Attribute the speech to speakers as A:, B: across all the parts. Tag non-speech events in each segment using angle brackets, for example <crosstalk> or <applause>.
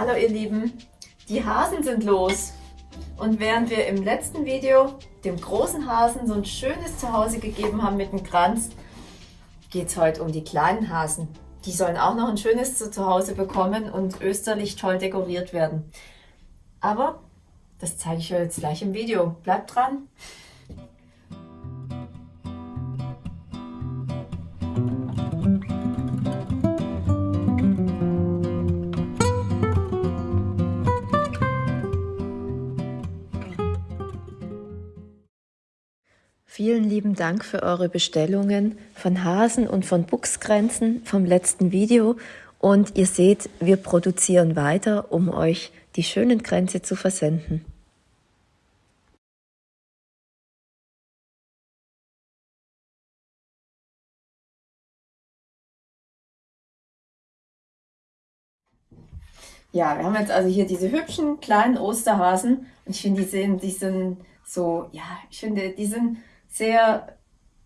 A: Hallo ihr Lieben, die Hasen sind los. Und während wir im letzten Video dem großen Hasen so ein schönes Zuhause gegeben haben mit dem Kranz, geht es heute um die kleinen Hasen. Die sollen auch noch ein schönes Zuhause bekommen und österlich toll dekoriert werden. Aber das zeige ich euch jetzt gleich im Video. Bleibt dran! Vielen lieben Dank für eure Bestellungen von Hasen und von Buchsgrenzen vom letzten Video. Und ihr seht, wir produzieren weiter, um euch die schönen Grenze zu versenden. Ja, wir haben jetzt also hier diese hübschen kleinen Osterhasen und ich finde, die sehen, die sind so, ja, ich finde, die sind sehr,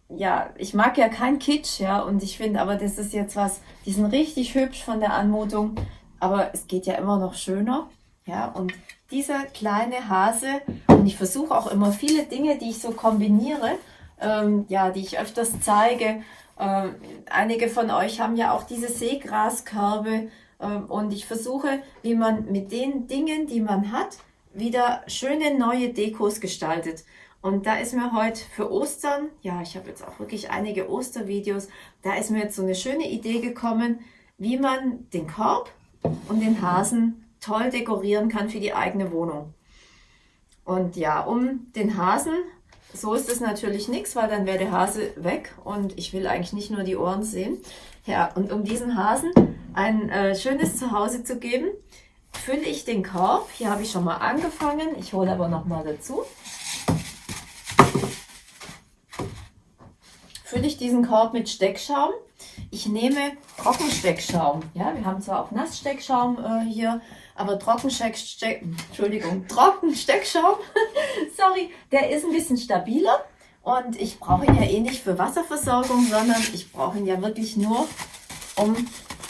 A: ja, ich mag ja kein Kitsch, ja, und ich finde aber, das ist jetzt was, die sind richtig hübsch von der Anmutung, aber es geht ja immer noch schöner, ja, und dieser kleine Hase, und ich versuche auch immer viele Dinge, die ich so kombiniere, ähm, ja, die ich öfters zeige, ähm, einige von euch haben ja auch diese Seegraskörbe, ähm, und ich versuche, wie man mit den Dingen, die man hat, wieder schöne neue Dekos gestaltet. Und da ist mir heute für Ostern, ja, ich habe jetzt auch wirklich einige Ostervideos, da ist mir jetzt so eine schöne Idee gekommen, wie man den Korb und den Hasen toll dekorieren kann für die eigene Wohnung. Und ja, um den Hasen, so ist es natürlich nichts, weil dann wäre der Hase weg und ich will eigentlich nicht nur die Ohren sehen. Ja, und um diesen Hasen ein äh, schönes Zuhause zu geben, fülle ich den Korb. Hier habe ich schon mal angefangen, ich hole aber noch mal dazu. Ich diesen Korb mit Steckschaum. Ich nehme Trockensteckschaum. Ja, wir haben zwar auch Nasssteckschaum äh, hier, aber Trockensteck, Entschuldigung, Trockensteckschaum, <laughs> sorry, der ist ein bisschen stabiler und ich brauche ihn ja eh nicht für Wasserversorgung, sondern ich brauche ihn ja wirklich nur, um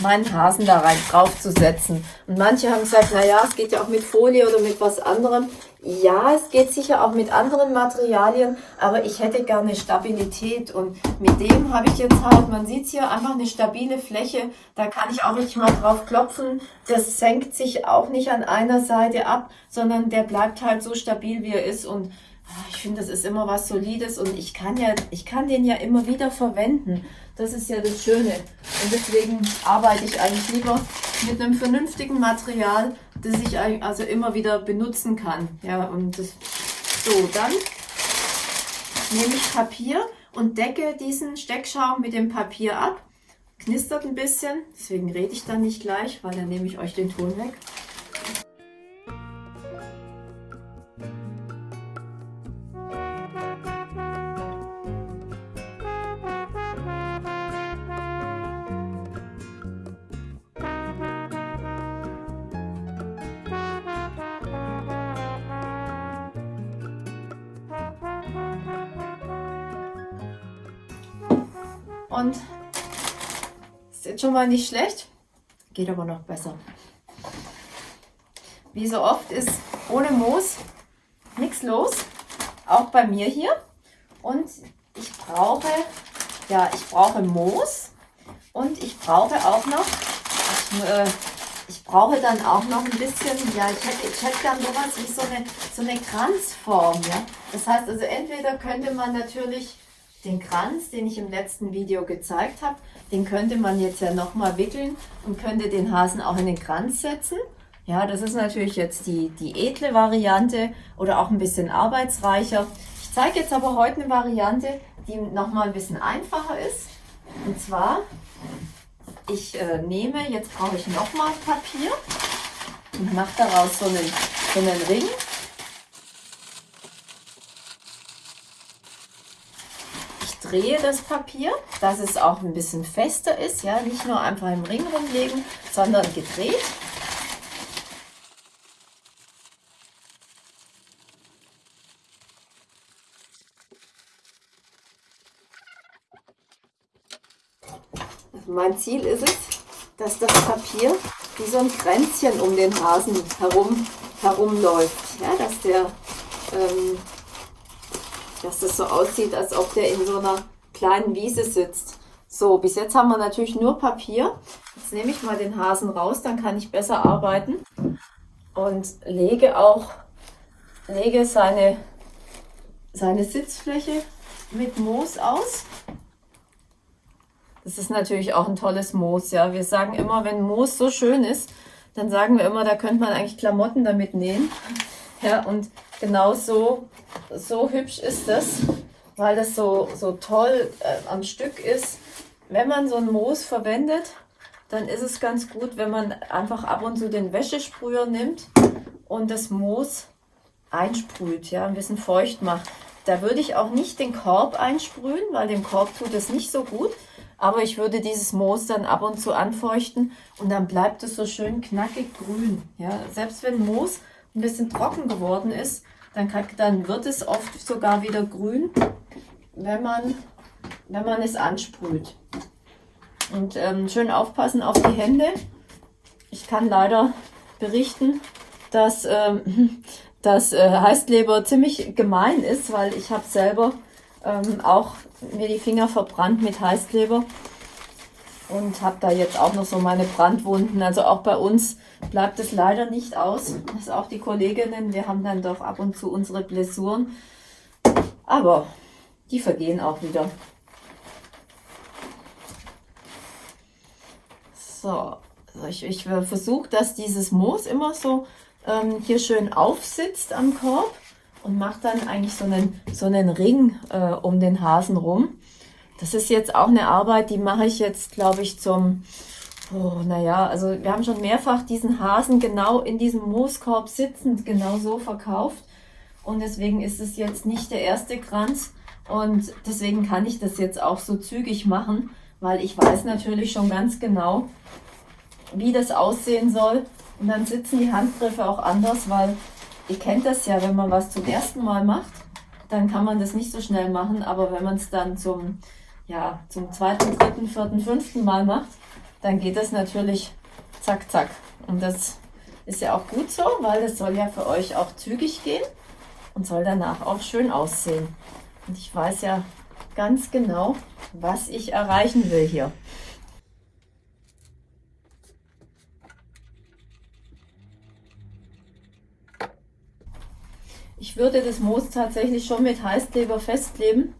A: meinen Hasen da rein drauf zu setzen. Und manche haben gesagt, na ja, es geht ja auch mit Folie oder mit was anderem. Ja, es geht sicher auch mit anderen Materialien, aber ich hätte gerne Stabilität und mit dem habe ich jetzt halt, man sieht hier, einfach eine stabile Fläche, da kann ich auch nicht mal drauf klopfen, das senkt sich auch nicht an einer Seite ab, sondern der bleibt halt so stabil, wie er ist. Und ich finde, das ist immer was Solides und ich kann ja, ich kann den ja immer wieder verwenden. Das ist ja das Schöne. Und deswegen arbeite ich eigentlich lieber mit einem vernünftigen Material, das ich also immer wieder benutzen kann. Ja, und das, so, dann nehme ich Papier und decke diesen Steckschaum mit dem Papier ab. Knistert ein bisschen, deswegen rede ich dann nicht gleich, weil dann nehme ich euch den Ton weg. Und ist jetzt schon mal nicht schlecht, geht aber noch besser. Wie so oft ist ohne Moos nichts los, auch bei mir hier. Und ich brauche, ja, ich brauche Moos und ich brauche auch noch, ich, äh, ich brauche dann auch noch ein bisschen, ja, ich hätte, ich hätte dann sowas wie so eine, so eine Kranzform, ja. Das heißt also, entweder könnte man natürlich den Kranz, den ich im letzten Video gezeigt habe, den könnte man jetzt ja nochmal wickeln und könnte den Hasen auch in den Kranz setzen. Ja, das ist natürlich jetzt die, die edle Variante oder auch ein bisschen arbeitsreicher. Ich zeige jetzt aber heute eine Variante, die nochmal ein bisschen einfacher ist. Und zwar, ich äh, nehme, jetzt brauche ich nochmal Papier und mache daraus so einen, so einen Ring drehe das Papier, dass es auch ein bisschen fester ist, ja, nicht nur einfach im Ring rumlegen, sondern gedreht. mein Ziel ist es, dass das Papier wie so ein Kränzchen um den Hasen herum herumläuft. Ja, dass der, ähm, dass das so aussieht, als ob der in so einer kleinen Wiese sitzt. So, bis jetzt haben wir natürlich nur Papier. Jetzt nehme ich mal den Hasen raus, dann kann ich besser arbeiten und lege auch lege seine, seine Sitzfläche mit Moos aus. Das ist natürlich auch ein tolles Moos, ja. Wir sagen immer, wenn Moos so schön ist, dann sagen wir immer, da könnte man eigentlich Klamotten damit nähen. Ja, und genau so, so hübsch ist das, weil das so, so toll äh, am Stück ist. Wenn man so ein Moos verwendet, dann ist es ganz gut, wenn man einfach ab und zu den Wäschesprüher nimmt und das Moos einsprüht, ja, ein bisschen feucht macht. Da würde ich auch nicht den Korb einsprühen, weil dem Korb tut es nicht so gut. Aber ich würde dieses Moos dann ab und zu anfeuchten und dann bleibt es so schön knackig grün. Ja, selbst wenn Moos ein bisschen trocken geworden ist, dann, kann, dann wird es oft sogar wieder grün, wenn man, wenn man es ansprüht. Und ähm, schön aufpassen auf die Hände. Ich kann leider berichten, dass ähm, <laughs> dass äh, Heißkleber ziemlich gemein ist, weil ich habe selber ähm, auch mir die Finger verbrannt mit Heißkleber und habe da jetzt auch noch so meine Brandwunden. Also auch bei uns bleibt es leider nicht aus. Das ist auch die Kolleginnen, wir haben dann doch ab und zu unsere Blessuren, aber die vergehen auch wieder. So, also ich, ich versuche, dass dieses Moos immer so ähm, hier schön aufsitzt am Korb und macht dann eigentlich so einen, so einen Ring äh, um den Hasen rum. Das ist jetzt auch eine Arbeit, die mache ich jetzt, glaube ich, zum, oh, naja, also wir haben schon mehrfach diesen Hasen genau in diesem Mooskorb sitzend genau so verkauft. Und deswegen ist es jetzt nicht der erste Kranz. Und deswegen kann ich das jetzt auch so zügig machen, weil ich weiß natürlich schon ganz genau, wie das aussehen soll. Und dann sitzen die Handgriffe auch anders, weil ihr kennt das ja, wenn man was zum ersten Mal macht, dann kann man das nicht so schnell machen. Aber wenn man es dann zum, ja, zum zweiten, dritten, vierten, fünften Mal macht, dann geht das natürlich zack, zack. Und das ist ja auch gut so, weil es soll ja für euch auch zügig gehen und soll danach auch schön aussehen. Und ich weiß ja ganz genau, was ich erreichen will hier. Ich würde das Moos tatsächlich schon mit Heißkleber festkleben,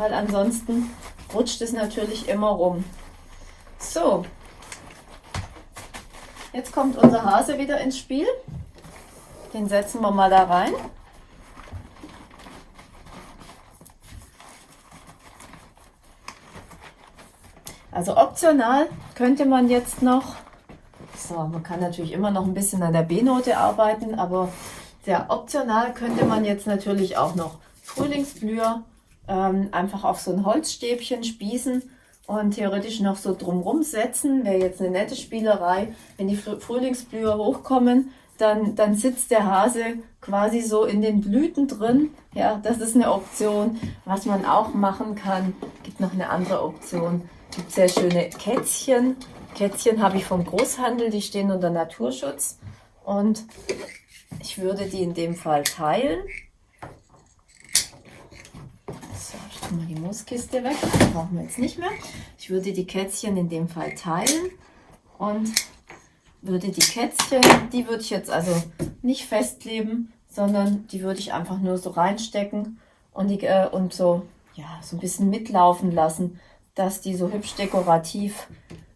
A: weil ansonsten rutscht es natürlich immer rum. So, jetzt kommt unser Hase wieder ins Spiel. Den setzen wir mal da rein. Also optional könnte man jetzt noch, so, man kann natürlich immer noch ein bisschen an der B-Note arbeiten, aber sehr optional könnte man jetzt natürlich auch noch Frühlingsblüher ähm, einfach auf so ein Holzstäbchen spießen und theoretisch noch so drumrum setzen. Wäre jetzt eine nette Spielerei. Wenn die Frühlingsblüher hochkommen, dann, dann sitzt der Hase quasi so in den Blüten drin. Ja, das ist eine Option. Was man auch machen kann, gibt noch eine andere Option. Gibt sehr schöne Kätzchen. Kätzchen habe ich vom Großhandel, die stehen unter Naturschutz. Und ich würde die in dem Fall teilen. Tue mal die Mooskiste weg. Das brauchen wir jetzt nicht mehr. Ich würde die Kätzchen in dem Fall teilen und würde die Kätzchen, die würde ich jetzt also nicht festkleben, sondern die würde ich einfach nur so reinstecken und, die, äh, und so, ja, so ein bisschen mitlaufen lassen, dass die so hübsch dekorativ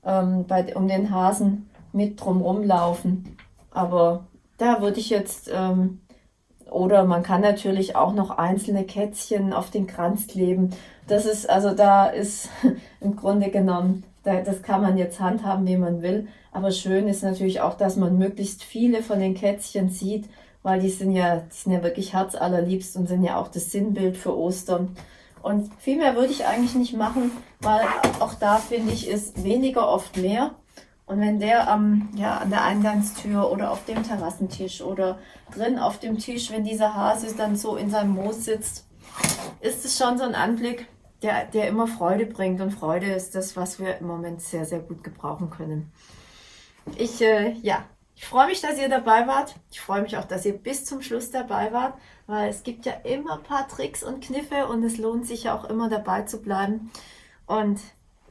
A: ähm, bei, um den Hasen mit drumrum laufen. Aber da würde ich jetzt, ähm, oder man kann natürlich auch noch einzelne Kätzchen auf den Kranz kleben. Das ist, also da ist <laughs> im Grunde genommen, da, das kann man jetzt handhaben, wie man will. Aber schön ist natürlich auch, dass man möglichst viele von den Kätzchen sieht, weil die sind ja, die sind ja wirklich herzallerliebst und sind ja auch das Sinnbild für Ostern. Und viel mehr würde ich eigentlich nicht machen, weil auch da finde ich, ist weniger oft mehr. Und wenn der am, ja, an der Eingangstür oder auf dem Terrassentisch oder drin auf dem Tisch, wenn dieser Hase dann so in seinem Moos sitzt, ist es schon so ein Anblick, der, der immer Freude bringt. Und Freude ist das, was wir im Moment sehr, sehr gut gebrauchen können. Ich, äh, ja, ich freue mich, dass ihr dabei wart. Ich freue mich auch, dass ihr bis zum Schluss dabei wart, weil es gibt ja immer ein paar Tricks und Kniffe und es lohnt sich ja auch immer dabei zu bleiben. Und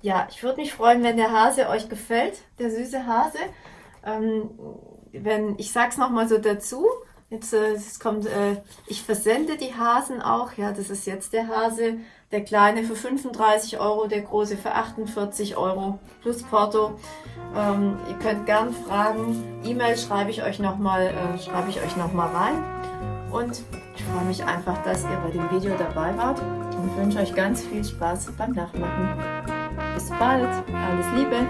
A: ja, ich würde mich freuen, wenn der Hase euch gefällt, der süße Hase. Ähm, wenn, ich sag's nochmal so dazu, jetzt äh, es kommt, äh, ich versende die Hasen auch, ja, das ist jetzt der Hase, der kleine für 35 Euro, der große für 48 Euro plus Porto. Ähm, ihr könnt gern fragen, E-Mail schreibe ich euch nochmal, äh, schreibe ich euch nochmal rein. Und ich freue mich einfach, dass ihr bei dem Video dabei wart und wünsche euch ganz viel Spaß beim Nachmachen. Bis bald, alles Liebe!